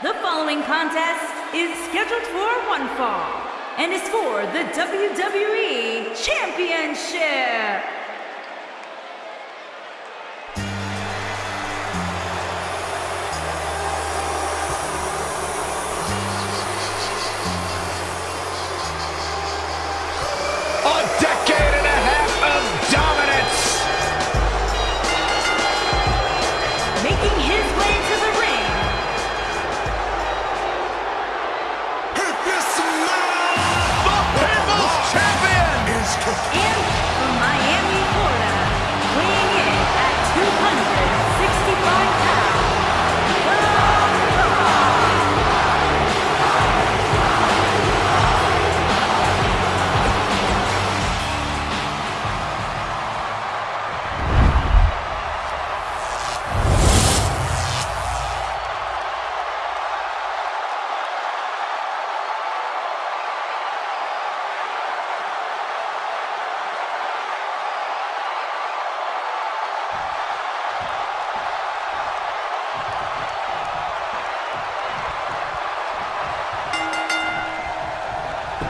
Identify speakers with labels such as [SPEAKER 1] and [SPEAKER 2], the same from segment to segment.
[SPEAKER 1] The following contest is scheduled for one fall and is for the WWE Championship.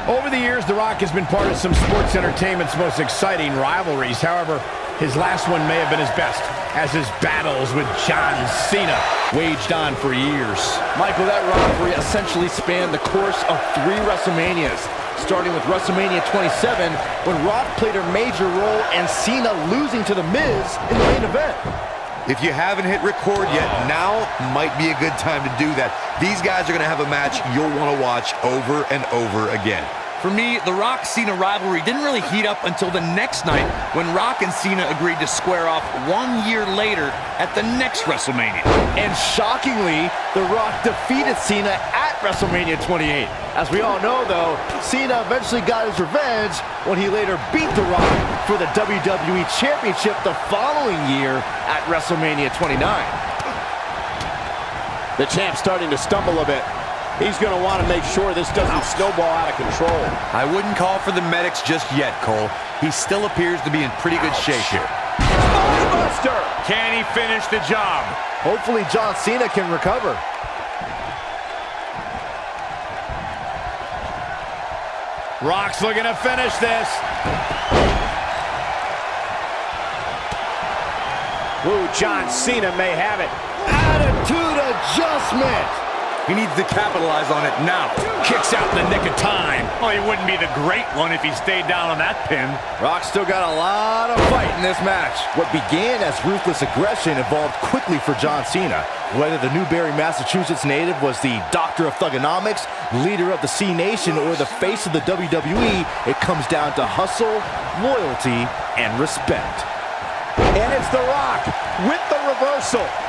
[SPEAKER 2] Over the years, The Rock has been part of some sports entertainment's most exciting rivalries. However, his last one may have been his best, as his battles with John Cena waged on for years.
[SPEAKER 3] Michael, that rivalry essentially spanned the course of three WrestleManias, starting with WrestleMania 27, when Rock played a major role and Cena losing to The Miz in the main event.
[SPEAKER 4] If you haven't hit record yet, now might be a good time to do that. These guys are going to have a match you'll want to watch over and over again.
[SPEAKER 5] For me, the Rock Cena rivalry didn't really heat up until the next night when Rock and Cena agreed to square off one year later at the next WrestleMania.
[SPEAKER 3] And shockingly, The Rock defeated Cena at WrestleMania 28. As we all know, though, Cena eventually got his revenge when he later beat The Rock for the WWE Championship the following year at WrestleMania 29. The champ's starting to stumble a bit. He's going to want to make sure this doesn't snowball out of control.
[SPEAKER 5] I wouldn't call for the medics just yet, Cole. He still appears to be in pretty good shape here.
[SPEAKER 3] Buster!
[SPEAKER 2] Can he finish the job?
[SPEAKER 3] Hopefully John Cena can recover.
[SPEAKER 2] Rock's looking to finish this.
[SPEAKER 3] Ooh, John Cena may have it. Adjustment.
[SPEAKER 5] He needs to capitalize on it now.
[SPEAKER 2] Kicks out in the nick of time.
[SPEAKER 6] Well, he wouldn't be the great one if he stayed down on that pin.
[SPEAKER 3] Rock still got a lot of fight in this match. What began as ruthless aggression evolved quickly for John Cena. Whether the Newbury, Massachusetts native was the doctor of thuganomics, leader of the Cenation, or the face of the WWE, it comes down to hustle, loyalty, and respect. And it's The Rock with the reversal.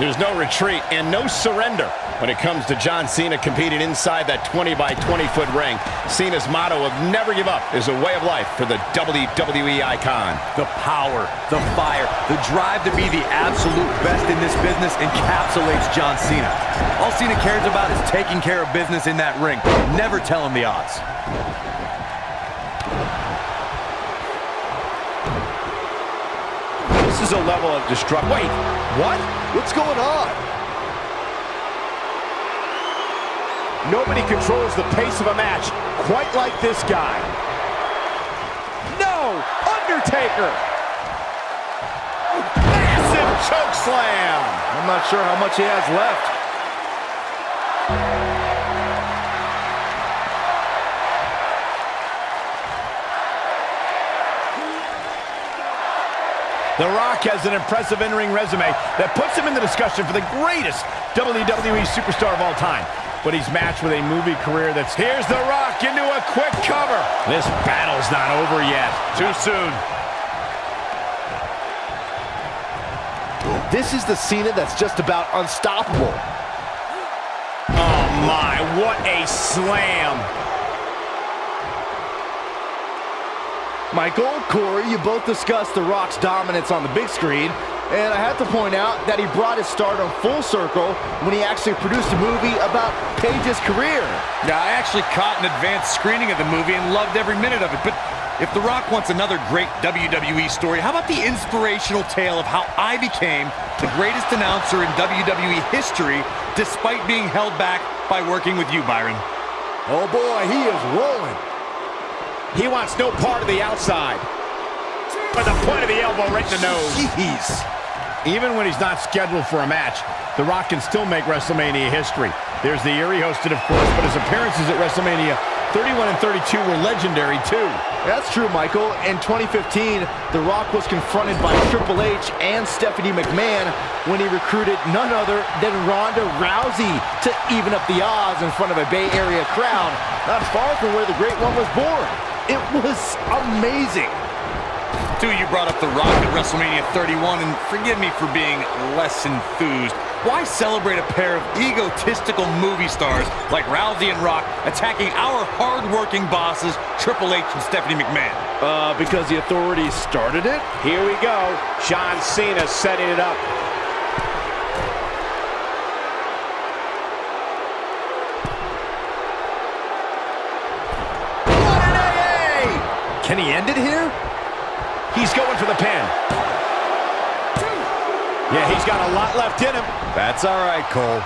[SPEAKER 2] There's no retreat and no surrender when it comes to John Cena competing inside that 20 by 20 foot ring. Cena's motto of never give up is a way of life for the WWE icon.
[SPEAKER 5] The power, the fire, the drive to be the absolute best in this business encapsulates John Cena. All Cena cares about is taking care of business in that ring. Never tell him the odds.
[SPEAKER 3] This is a level of destruction. Wait, what? What's going on? Nobody controls the pace of a match quite like this guy. No! Undertaker! Massive choke slam! I'm not sure how much he has left.
[SPEAKER 2] The Rock has an impressive in-ring resume that puts him in the discussion for the greatest WWE superstar of all time. But he's matched with a movie career that's... Here's The Rock into a quick cover. This battle's not over yet.
[SPEAKER 6] Too soon.
[SPEAKER 3] This is the Cena that's just about unstoppable.
[SPEAKER 2] Oh my, what a slam.
[SPEAKER 3] Michael, Corey, you both discussed The Rock's dominance on the big screen, and I have to point out that he brought his stardom full circle when he actually produced a movie about Paige's career.
[SPEAKER 5] Yeah, I actually caught an advanced screening of the movie and loved every minute of it, but If The Rock wants another great WWE story, how about the inspirational tale of how I became the greatest announcer in WWE history despite being held back by working with you, Byron?
[SPEAKER 3] Oh boy, he is rolling.
[SPEAKER 2] He wants no part of the outside. But the point of the elbow right in the nose.
[SPEAKER 3] Jeez.
[SPEAKER 2] Even when he's not scheduled for a match, The Rock can still make WrestleMania history. There's the year he hosted, of course, but his appearances at WrestleMania 31 and 32 were legendary, too.
[SPEAKER 3] That's true, Michael. In 2015, The Rock was confronted by Triple H and Stephanie McMahon when he recruited none other than Ronda Rousey to even up the odds in front of a Bay Area crowd, not far from where the Great One was born. It was amazing.
[SPEAKER 5] Two, you brought up The Rock at WrestleMania 31, and forgive me for being less enthused. Why celebrate a pair of egotistical movie stars like Rousey and Rock attacking our hard-working bosses, Triple H and Stephanie McMahon?
[SPEAKER 3] Uh, because the authorities started it?
[SPEAKER 2] Here we go. John Cena setting it up.
[SPEAKER 3] What an AA! Can he end it here?
[SPEAKER 2] He's going for the pin. Yeah, he's got a lot left in him.
[SPEAKER 4] That's all right, Cole.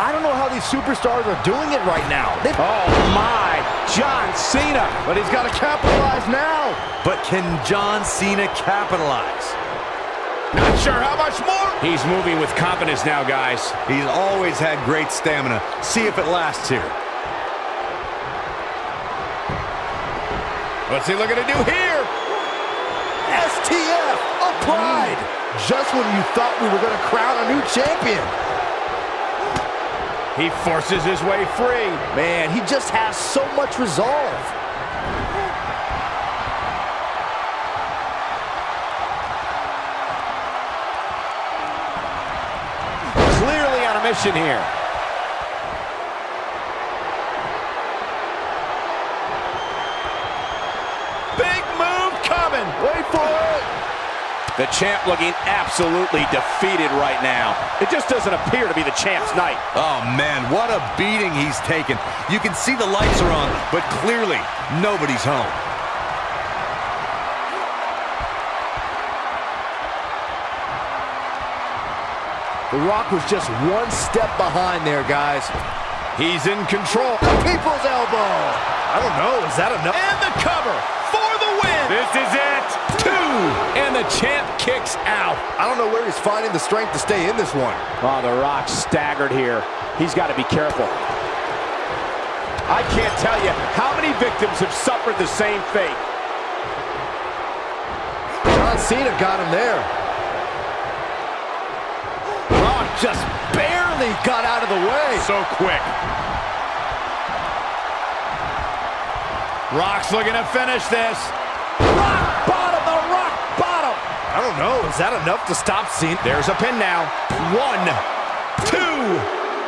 [SPEAKER 3] I don't know how these superstars are doing it right now. They
[SPEAKER 2] Oh, my. John Cena.
[SPEAKER 3] But he's got to capitalize now.
[SPEAKER 5] But can John Cena capitalize?
[SPEAKER 2] Not sure how much more. He's moving with confidence now, guys.
[SPEAKER 4] He's always had great stamina. See if it lasts here.
[SPEAKER 2] What's he looking to do here?
[SPEAKER 3] STF applied. Mm. Just when you thought we were going to crown a new champion.
[SPEAKER 2] He forces his way free.
[SPEAKER 3] Man, he just has so much resolve.
[SPEAKER 2] Clearly on a mission here. Big move coming.
[SPEAKER 3] Wait for it.
[SPEAKER 2] The champ looking absolutely defeated right now. It just doesn't appear to be the champ's night.
[SPEAKER 4] Oh, man, what a beating he's taken. You can see the lights are on, but clearly nobody's home.
[SPEAKER 3] The Rock was just one step behind there, guys.
[SPEAKER 2] He's in control.
[SPEAKER 3] The people's elbow. I don't know. Is that enough?
[SPEAKER 2] And the cover for the win. This is it. Two. And the champ kicks out.
[SPEAKER 3] I don't know where he's finding the strength to stay in this one.
[SPEAKER 2] Oh, The Rock staggered here. He's got to be careful. I can't tell you how many victims have suffered the same fate.
[SPEAKER 3] John Cena got him there. Just barely got out of the way.
[SPEAKER 2] So quick. Rock's looking to finish this. Rock bottom, the rock bottom.
[SPEAKER 3] I don't know. Is that enough to stop Cena?
[SPEAKER 2] There's a pin now. One, two,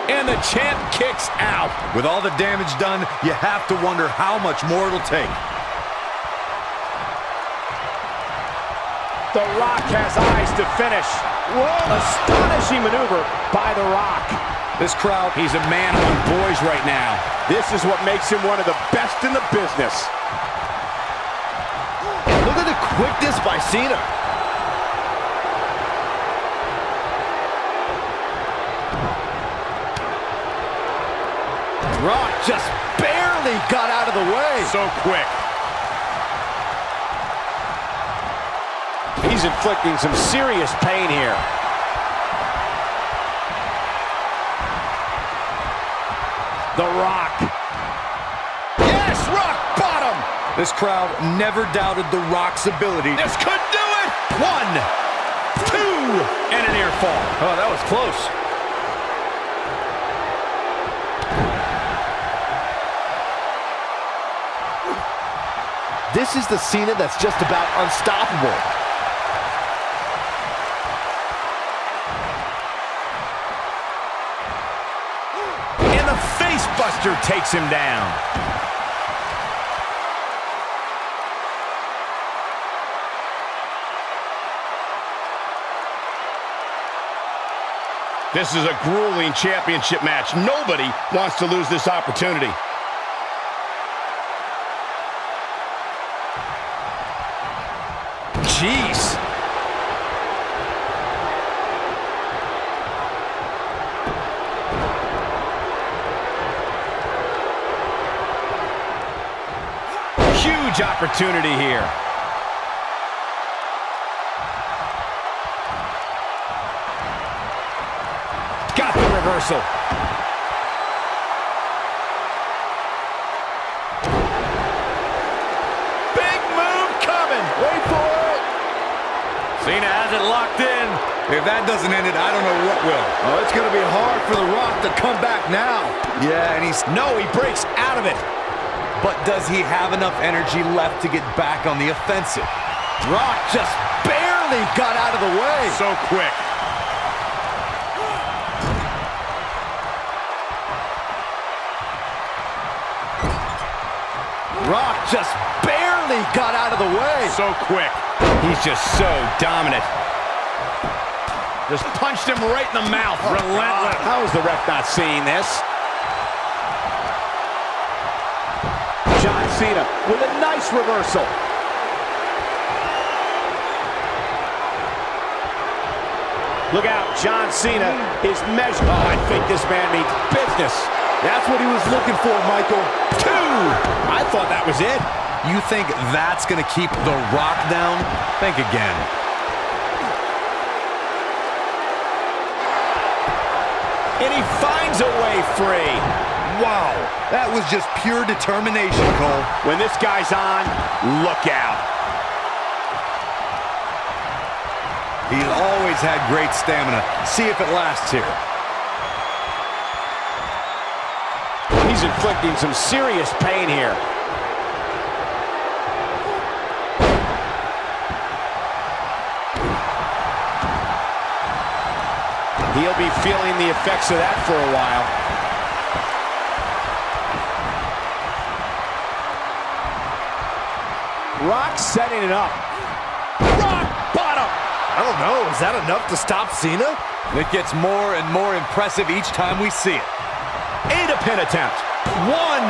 [SPEAKER 2] and the champ kicks out.
[SPEAKER 4] With all the damage done, you have to wonder how much more it'll take.
[SPEAKER 2] The Rock has eyes to finish. Whoa, astonishing maneuver by The Rock.
[SPEAKER 4] This crowd,
[SPEAKER 2] He's a man among boys right now. This is what makes him one of the best in the business.
[SPEAKER 3] Look at the quickness by Cena. Rock just barely got out of the way.
[SPEAKER 2] So quick. Inflicting some serious pain here. The Rock. Yes, rock bottom.
[SPEAKER 4] this crowd never doubted The Rock's ability.
[SPEAKER 2] This could do it. One, two, and an ear fall.
[SPEAKER 3] Oh, that was close. This is the Cena that's just about unstoppable.
[SPEAKER 2] Takes him down. This is a grueling championship match. Nobody wants to lose this opportunity.
[SPEAKER 3] Jeez.
[SPEAKER 2] Huge opportunity here. Got the reversal. Big move coming. Wait for it.
[SPEAKER 6] Cena has it locked in.
[SPEAKER 5] If that doesn't end it, I don't know what will.
[SPEAKER 3] Oh, it's going to be hard for The Rock to come back now.
[SPEAKER 5] Yeah, and he's...
[SPEAKER 2] No, he breaks out of it.
[SPEAKER 5] But does he have enough energy left to get back on the offensive?
[SPEAKER 3] Rock just barely got out of the way.
[SPEAKER 6] So quick.
[SPEAKER 3] Rock just barely got out of the way.
[SPEAKER 6] So quick.
[SPEAKER 2] He's just so dominant. Just punched him right in the mouth.
[SPEAKER 6] Oh, relentless.
[SPEAKER 2] How is the ref not seeing this?
[SPEAKER 3] Cena with a nice reversal.
[SPEAKER 2] Look out, John Cena is measured. Oh, I think this man means business.
[SPEAKER 3] That's what he was looking for, Michael.
[SPEAKER 2] Two! I thought that was it.
[SPEAKER 5] You think that's going to keep The Rock down? Think again.
[SPEAKER 2] And he finds a way free.
[SPEAKER 4] Wow, that was just pure determination, Cole.
[SPEAKER 2] When this guy's on, look out.
[SPEAKER 5] He's always had great stamina. See if it lasts here.
[SPEAKER 2] He's inflicting some serious pain here. He'll be feeling the effects of that for a while. Rock setting it up. Rock bottom.
[SPEAKER 3] I don't know. Is that enough to stop Cena?
[SPEAKER 5] It gets more and more impressive each time we see it.
[SPEAKER 2] Eight a pin attempt. One,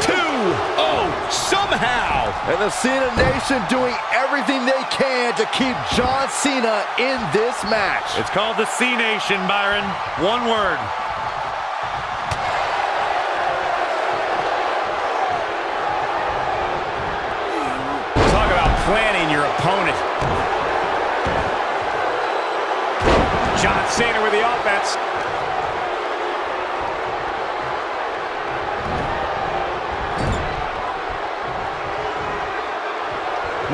[SPEAKER 2] two, oh, somehow.
[SPEAKER 3] And the Cena Nation doing everything they can to keep John Cena in this match.
[SPEAKER 6] It's called the Cenation, Byron. One word.
[SPEAKER 2] Planning your opponent. John Cena with the offense.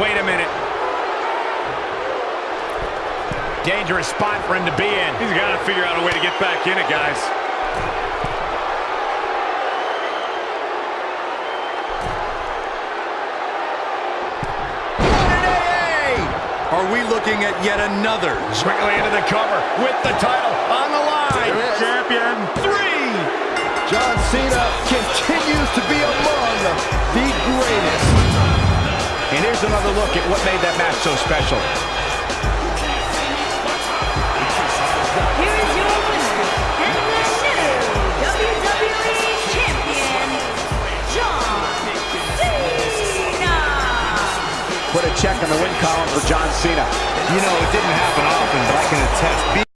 [SPEAKER 2] Wait a minute. Dangerous spot for him to be in.
[SPEAKER 6] He's got to figure out a way to get back in it, guys.
[SPEAKER 5] Are we looking at yet another?
[SPEAKER 2] Quickly into the cover with the title on the line.
[SPEAKER 6] Champion.
[SPEAKER 2] Three.
[SPEAKER 3] John Cena continues to be among the greatest.
[SPEAKER 2] And here's another look at what made that match so special.
[SPEAKER 1] Here is your
[SPEAKER 2] check on the win column for John Cena.
[SPEAKER 4] You know, it didn't happen often, but I can attest.